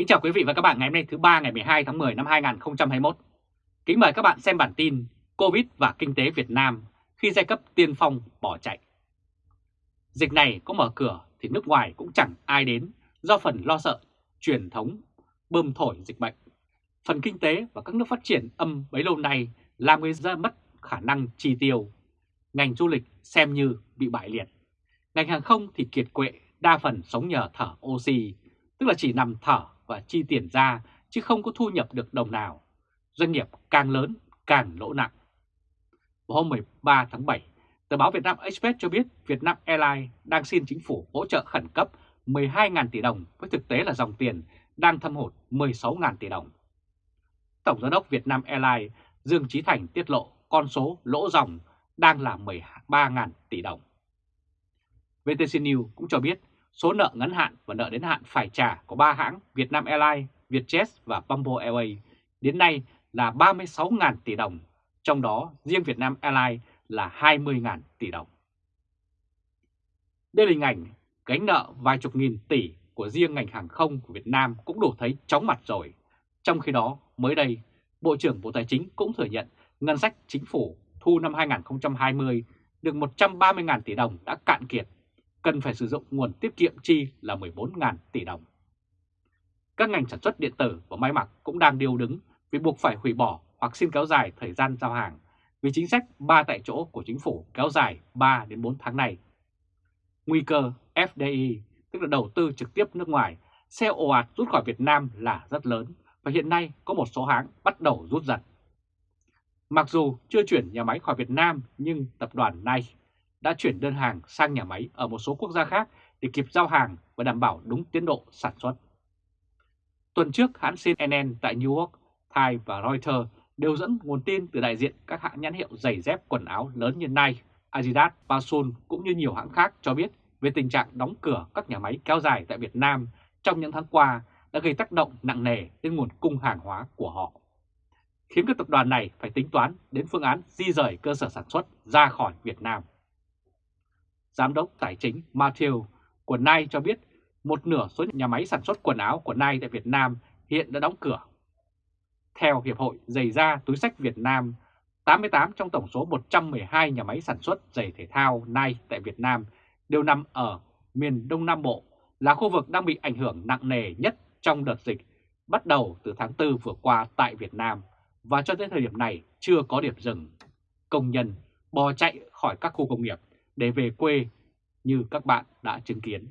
Kính chào quý vị và các bạn ngày hôm nay thứ ba ngày 12 tháng 10 năm 2021. Kính mời các bạn xem bản tin Covid và kinh tế Việt Nam khi giai cấp tiên phong bỏ chạy. Dịch này có mở cửa thì nước ngoài cũng chẳng ai đến do phần lo sợ truyền thống bơm thổi dịch bệnh. Phần kinh tế và các nước phát triển âm bấy lâu nay làm người dân mất khả năng chi tiêu. Ngành du lịch xem như bị bại liệt. Ngành hàng không thì kiệt quệ, đa phần sống nhờ thở oxy, tức là chỉ nằm thở và chi tiền ra chứ không có thu nhập được đồng nào. Doanh nghiệp càng lớn càng lỗ nặng. Vào hôm 13 tháng 7, tờ báo Việt Nam Express cho biết Việt Nam Airlines đang xin chính phủ hỗ trợ khẩn cấp 12.000 tỷ đồng với thực tế là dòng tiền đang thâm hụt 16.000 tỷ đồng. Tổng giám đốc Việt Nam Airlines Dương Trí Thành tiết lộ con số lỗ dòng đang là 13.000 tỷ đồng. VTC News cũng cho biết số nợ ngắn hạn và nợ đến hạn phải trả của ba hãng Vietnam Airlines, Vietjet và Bamboo Airways đến nay là 36.000 tỷ đồng, trong đó riêng Vietnam Airlines là 20.000 tỷ đồng. Đây là hình ảnh gánh nợ vài chục nghìn tỷ của riêng ngành hàng không của Việt Nam cũng đủ thấy chóng mặt rồi. Trong khi đó, mới đây, Bộ trưởng Bộ Tài chính cũng thừa nhận ngân sách chính phủ thu năm 2020 được 130.000 tỷ đồng đã cạn kiệt cần phải sử dụng nguồn tiết kiệm chi là 14.000 tỷ đồng. Các ngành sản xuất điện tử và may mặc cũng đang điều đứng vì buộc phải hủy bỏ hoặc xin kéo dài thời gian giao hàng vì chính sách 3 tại chỗ của chính phủ kéo dài 3 đến 4 tháng này. Nguy cơ FDI, tức là đầu tư trực tiếp nước ngoài, xe ồ ạt rút khỏi Việt Nam là rất lớn và hiện nay có một số hãng bắt đầu rút dần. Mặc dù chưa chuyển nhà máy khỏi Việt Nam nhưng tập đoàn này đã chuyển đơn hàng sang nhà máy ở một số quốc gia khác để kịp giao hàng và đảm bảo đúng tiến độ sản xuất. Tuần trước, hãng CNN tại New York, Thai và Reuters đều dẫn nguồn tin từ đại diện các hãng nhãn hiệu giày dép quần áo lớn như Nike, Adidas, Pasun cũng như nhiều hãng khác cho biết về tình trạng đóng cửa các nhà máy kéo dài tại Việt Nam trong những tháng qua đã gây tác động nặng nề đến nguồn cung hàng hóa của họ, khiến các tập đoàn này phải tính toán đến phương án di rời cơ sở sản xuất ra khỏi Việt Nam. Giám đốc Tài chính Matthew của Nike cho biết một nửa số nhà máy sản xuất quần áo của Nike tại Việt Nam hiện đã đóng cửa. Theo Hiệp hội Giày da túi sách Việt Nam, 88 trong tổng số 112 nhà máy sản xuất giày thể thao Nike tại Việt Nam đều nằm ở miền Đông Nam Bộ, là khu vực đang bị ảnh hưởng nặng nề nhất trong đợt dịch bắt đầu từ tháng 4 vừa qua tại Việt Nam và cho tới thời điểm này chưa có điểm dừng. Công nhân bò chạy khỏi các khu công nghiệp để về quê như các bạn đã chứng kiến.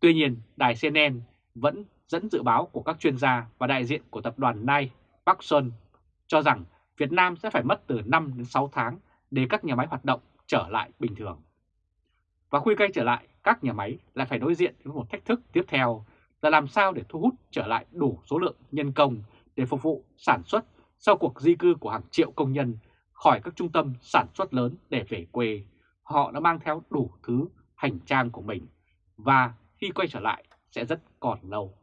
Tuy nhiên, đài CNN vẫn dẫn dự báo của các chuyên gia và đại diện của tập đoàn Nike, Park Sun cho rằng Việt Nam sẽ phải mất từ 5 đến 6 tháng để các nhà máy hoạt động trở lại bình thường. Và khuy quay trở lại, các nhà máy lại phải đối diện với một thách thức tiếp theo là làm sao để thu hút trở lại đủ số lượng nhân công để phục vụ sản xuất sau cuộc di cư của hàng triệu công nhân khỏi các trung tâm sản xuất lớn để về quê họ đã mang theo đủ thứ hành trang của mình và khi quay trở lại sẽ rất còn lâu.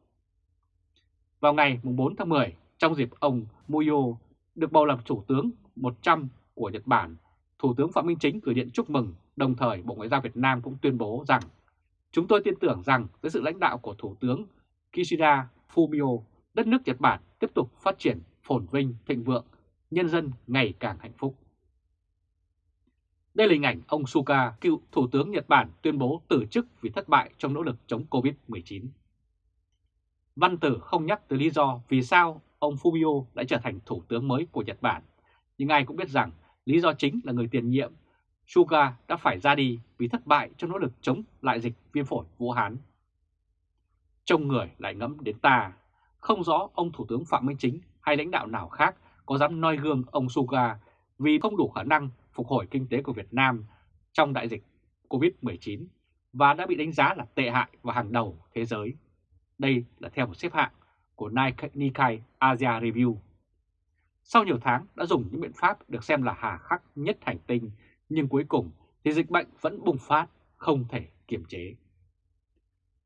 Vào ngày 4 tháng 10, trong dịp ông Muyo được bầu làm Thủ tướng 100 của Nhật Bản, Thủ tướng Phạm Minh Chính gửi điện chúc mừng, đồng thời Bộ Ngoại giao Việt Nam cũng tuyên bố rằng Chúng tôi tin tưởng rằng với sự lãnh đạo của Thủ tướng Kishida Fumio, đất nước Nhật Bản tiếp tục phát triển phồn vinh, thịnh vượng, nhân dân ngày càng hạnh phúc. Đây là hình ảnh ông Suga, cựu Thủ tướng Nhật Bản tuyên bố từ chức vì thất bại trong nỗ lực chống Covid-19. Văn tử không nhắc tới lý do vì sao ông Fumio đã trở thành Thủ tướng mới của Nhật Bản, nhưng ai cũng biết rằng lý do chính là người tiền nhiệm Suga đã phải ra đi vì thất bại trong nỗ lực chống lại dịch viêm phổi Vũ Hán. Trông người lại ngẫm đến ta, không rõ ông Thủ tướng Phạm Minh Chính hay lãnh đạo nào khác có dám noi gương ông Suga vì không đủ khả năng phục hồi kinh tế của Việt Nam trong đại dịch COVID-19 và đã bị đánh giá là tệ hại và hàng đầu thế giới. Đây là theo một xếp hạng của Nikkei Asia Review. Sau nhiều tháng đã dùng những biện pháp được xem là hà khắc nhất hành tinh, nhưng cuối cùng thì dịch bệnh vẫn bùng phát, không thể kiềm chế.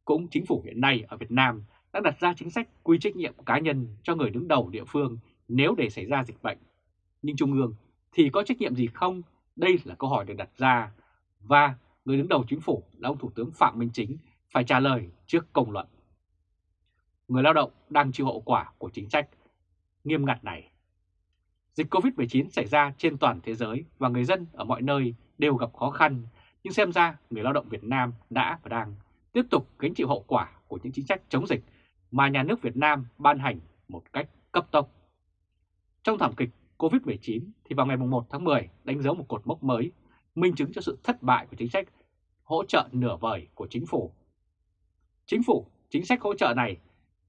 Cũng chính phủ hiện nay ở Việt Nam đã đặt ra chính sách quy trách nhiệm cá nhân cho người đứng đầu địa phương nếu để xảy ra dịch bệnh. Nhưng Trung ương thì có trách nhiệm gì không? Đây là câu hỏi được đặt ra và người đứng đầu chính phủ là ông Thủ tướng Phạm Minh Chính phải trả lời trước công luận. người lao động đang chịu hậu quả của chính sách nghiêm ngặt này. Dịch Covid-19 xảy ra trên toàn thế giới và người dân ở mọi nơi đều gặp khó khăn, nhưng xem ra người lao động Việt Nam đã và đang tiếp tục gánh chịu hậu quả của những chính sách chống dịch mà nhà nước Việt Nam ban hành một cách cấp tốc. Trong thảm kịch COVID-19 thì vào ngày 1 tháng 10 đánh dấu một cột mốc mới, minh chứng cho sự thất bại của chính sách hỗ trợ nửa vời của chính phủ. Chính phủ, chính sách hỗ trợ này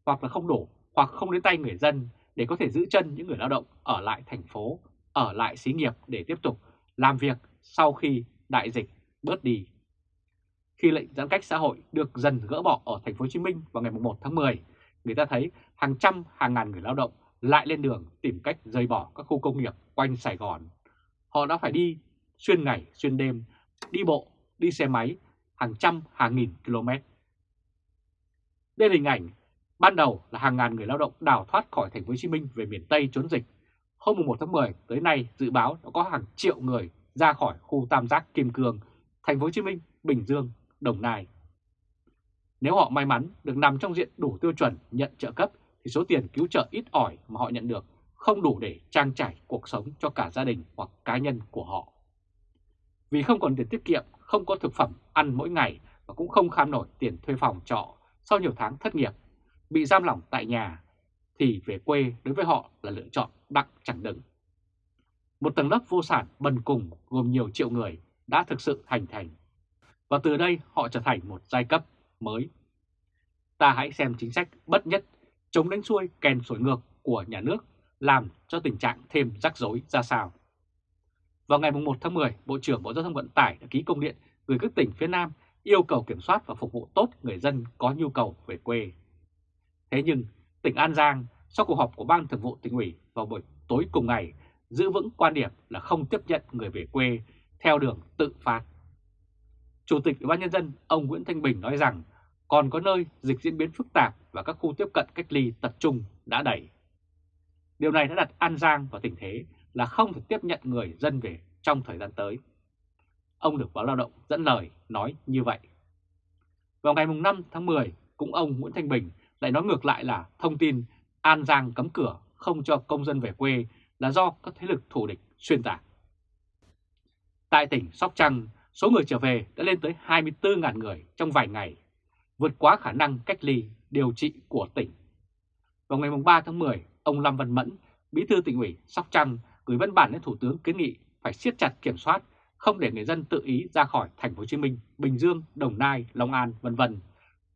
hoặc là không đủ hoặc không đến tay người dân để có thể giữ chân những người lao động ở lại thành phố, ở lại xí nghiệp để tiếp tục làm việc sau khi đại dịch bớt đi. Khi lệnh giãn cách xã hội được dần gỡ bỏ ở thành phố Hồ Chí Minh vào ngày 1 tháng 10, người ta thấy hàng trăm hàng ngàn người lao động lại lên đường tìm cách rời bỏ các khu công nghiệp quanh Sài Gòn. Họ đã phải đi xuyên ngày, xuyên đêm, đi bộ, đi xe máy hàng trăm hàng nghìn km. Đây là hình ảnh ban đầu là hàng ngàn người lao động đào thoát khỏi thành phố Hồ Chí Minh về miền Tây trốn dịch. Hôm 1 tháng 10 tới nay dự báo đã có hàng triệu người ra khỏi khu tam giác Kim Cương, thành phố Hồ Chí Minh, Bình Dương, Đồng Nai. Nếu họ may mắn được nằm trong diện đủ tiêu chuẩn nhận trợ cấp thì số tiền cứu trợ ít ỏi mà họ nhận được không đủ để trang trải cuộc sống cho cả gia đình hoặc cá nhân của họ. Vì không còn tiền tiết kiệm, không có thực phẩm ăn mỗi ngày và cũng không kham nổi tiền thuê phòng trọ sau nhiều tháng thất nghiệp, bị giam lỏng tại nhà, thì về quê đối với họ là lựa chọn đặng chẳng đừng. Một tầng lớp vô sản bần cùng gồm nhiều triệu người đã thực sự thành thành, và từ đây họ trở thành một giai cấp mới. Ta hãy xem chính sách bất nhất chống đánh xuôi kèn sổi ngược của nhà nước làm cho tình trạng thêm rắc rối ra sao. Vào ngày 1 tháng 10, Bộ trưởng Bộ Giao thông Vận tải đã ký công điện gửi các tỉnh phía Nam yêu cầu kiểm soát và phục vụ tốt người dân có nhu cầu về quê. Thế nhưng, tỉnh An Giang sau cuộc họp của Ban Thường vụ tỉnh ủy vào buổi tối cùng ngày giữ vững quan điểm là không tiếp nhận người về quê theo đường tự phát. Chủ tịch Ủy ban nhân dân ông Nguyễn Thanh Bình nói rằng còn có nơi dịch diễn biến phức tạp và các khu tiếp cận cách ly tập trung đã đẩy. Điều này đã đặt An Giang vào tình thế là không thể tiếp nhận người dân về trong thời gian tới. Ông được báo lao động dẫn lời nói như vậy. Vào ngày 5 tháng 10, cũng ông Nguyễn Thanh Bình lại nói ngược lại là thông tin An Giang cấm cửa không cho công dân về quê là do các thế lực thù địch xuyên tạc. Tại tỉnh Sóc Trăng, số người trở về đã lên tới 24.000 người trong vài ngày, vượt quá khả năng cách ly điều trị của tỉnh. Vào ngày 3 tháng 10, ông Lâm Văn Mẫn, Bí thư tỉnh ủy Sóc Trăng gửi văn bản đến Thủ tướng kiến nghị phải siết chặt kiểm soát, không để người dân tự ý ra khỏi thành phố Hồ Chí Minh, Bình Dương, Đồng Nai, Long An, vân vân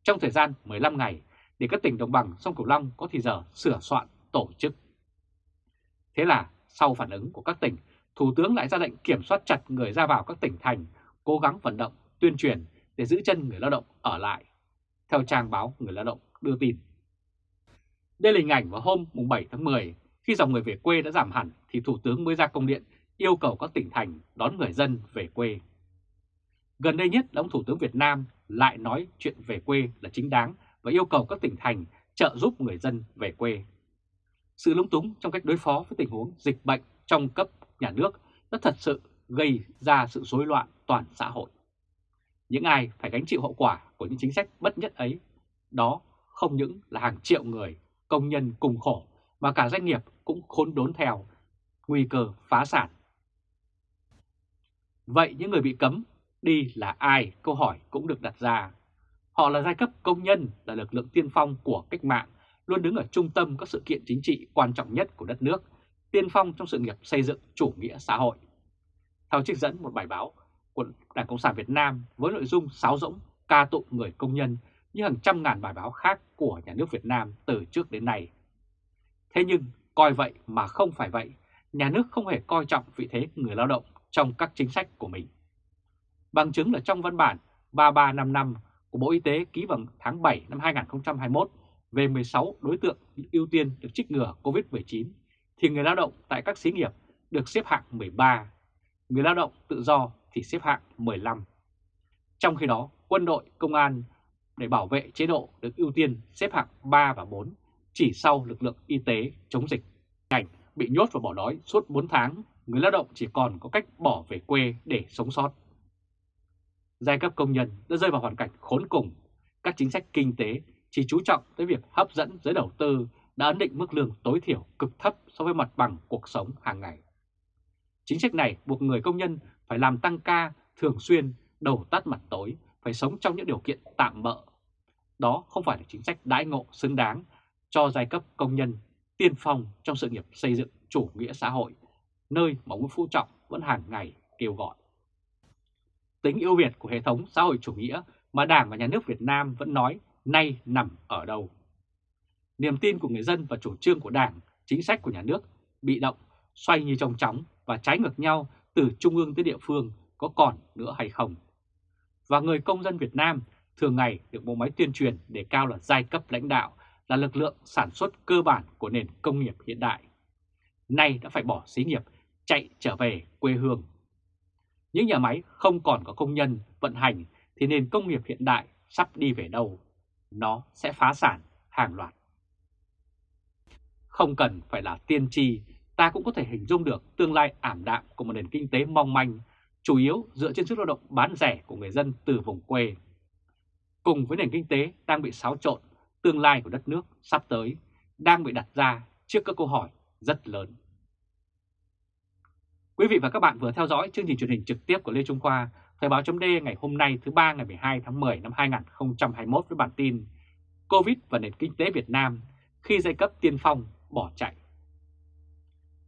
trong thời gian 15 ngày để các tỉnh đồng bằng sông Cửu Long có thì giờ sửa soạn tổ chức. Thế là sau phản ứng của các tỉnh, Thủ tướng lại ra lệnh kiểm soát chặt người ra vào các tỉnh thành, cố gắng vận động, tuyên truyền để giữ chân người lao động ở lại. Theo trang báo Người Lao động đưa tin. Đây là hình ảnh vào hôm 7 tháng 10, khi dòng người về quê đã giảm hẳn thì Thủ tướng mới ra công điện yêu cầu các tỉnh thành đón người dân về quê. Gần đây nhất là ông Thủ tướng Việt Nam lại nói chuyện về quê là chính đáng và yêu cầu các tỉnh thành trợ giúp người dân về quê. Sự lúng túng trong cách đối phó với tình huống dịch bệnh trong cấp nhà nước đã thật sự gây ra sự rối loạn toàn xã hội. Những ai phải gánh chịu hậu quả của những chính sách bất nhất ấy, đó không những là hàng triệu người, công nhân cùng khổ, mà cả doanh nghiệp cũng khốn đốn theo, nguy cơ phá sản. Vậy những người bị cấm đi là ai? Câu hỏi cũng được đặt ra. Họ là giai cấp công nhân, là lực lượng tiên phong của cách mạng, luôn đứng ở trung tâm các sự kiện chính trị quan trọng nhất của đất nước, tiên phong trong sự nghiệp xây dựng chủ nghĩa xã hội. Theo trích dẫn một bài báo của Đảng Cộng sản Việt Nam với nội dung sáo rỗng ca tụng người công nhân như hàng trăm ngàn bài báo khác của nhà nước Việt Nam từ trước đến nay. Thế nhưng coi vậy mà không phải vậy, nhà nước không hề coi trọng vị thế người lao động trong các chính sách của mình. Bằng chứng là trong văn bản 3355 của Bộ Y tế ký vào tháng 7 năm 2021 về 16 đối tượng ưu tiên được trích ngừa COVID-19, thì người lao động tại các xí nghiệp được xếp hạng 13, người lao động tự do thì xếp hạng 15. Trong khi đó, quân đội, công an để bảo vệ chế độ được ưu tiên xếp hạng 3 và 4, chỉ sau lực lượng y tế chống dịch. Cảnh bị nhốt và bỏ đói suốt 4 tháng, người lao động chỉ còn có cách bỏ về quê để sống sót. Giai cấp công nhân đã rơi vào hoàn cảnh khốn cùng, các chính sách kinh tế chỉ chú trọng tới việc hấp dẫn giới đầu tư đã ấn định mức lương tối thiểu cực thấp so với mặt bằng cuộc sống hàng ngày. Chính sách này buộc người công nhân phải làm tăng ca thường xuyên, đầu tắt mặt tối, phải sống trong những điều kiện tạm bỡ Đó không phải là chính sách đãi ngộ xứng đáng cho giai cấp công nhân tiên phong trong sự nghiệp xây dựng chủ nghĩa xã hội, nơi mà Nguyễn Phú Trọng vẫn hàng ngày kêu gọi. Tính ưu việt của hệ thống xã hội chủ nghĩa mà Đảng và Nhà nước Việt Nam vẫn nói nay nằm ở đâu. Niềm tin của người dân và chủ trương của Đảng, chính sách của nhà nước bị động, xoay như trong chóng và trái ngược nhau từ trung ương tới địa phương có còn nữa hay không. Và người công dân Việt Nam thường ngày được bộ máy tuyên truyền để cao là giai cấp lãnh đạo, là lực lượng sản xuất cơ bản của nền công nghiệp hiện đại. Nay đã phải bỏ xí nghiệp, chạy trở về quê hương. Những nhà máy không còn có công nhân vận hành thì nền công nghiệp hiện đại sắp đi về đâu? Nó sẽ phá sản hàng loạt. Không cần phải là tiên tri, ta cũng có thể hình dung được tương lai ảm đạm của một nền kinh tế mong manh, chủ yếu dựa trên sức lao động bán rẻ của người dân từ vùng quê. Cùng với nền kinh tế đang bị xáo trộn, tương lai của đất nước sắp tới đang bị đặt ra trước các câu hỏi rất lớn. Quý vị và các bạn vừa theo dõi chương trình truyền hình trực tiếp của Lê Trung Khoa, Thời báo chấm ngày hôm nay thứ ba ngày 12 tháng 10 năm 2021 với bản tin Covid và nền kinh tế Việt Nam khi giai cấp tiên phong bỏ chạy.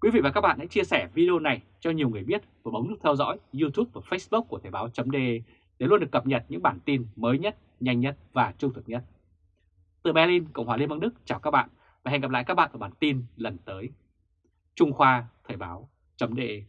Quý vị và các bạn hãy chia sẻ video này cho nhiều người biết và bấm nút theo dõi YouTube và Facebook của Thời Báo .de để luôn được cập nhật những bản tin mới nhất, nhanh nhất và trung thực nhất. Từ Berlin, Cộng hòa Liên bang Đức chào các bạn và hẹn gặp lại các bạn ở bản tin lần tới. Trung Khoa Thời Báo .de.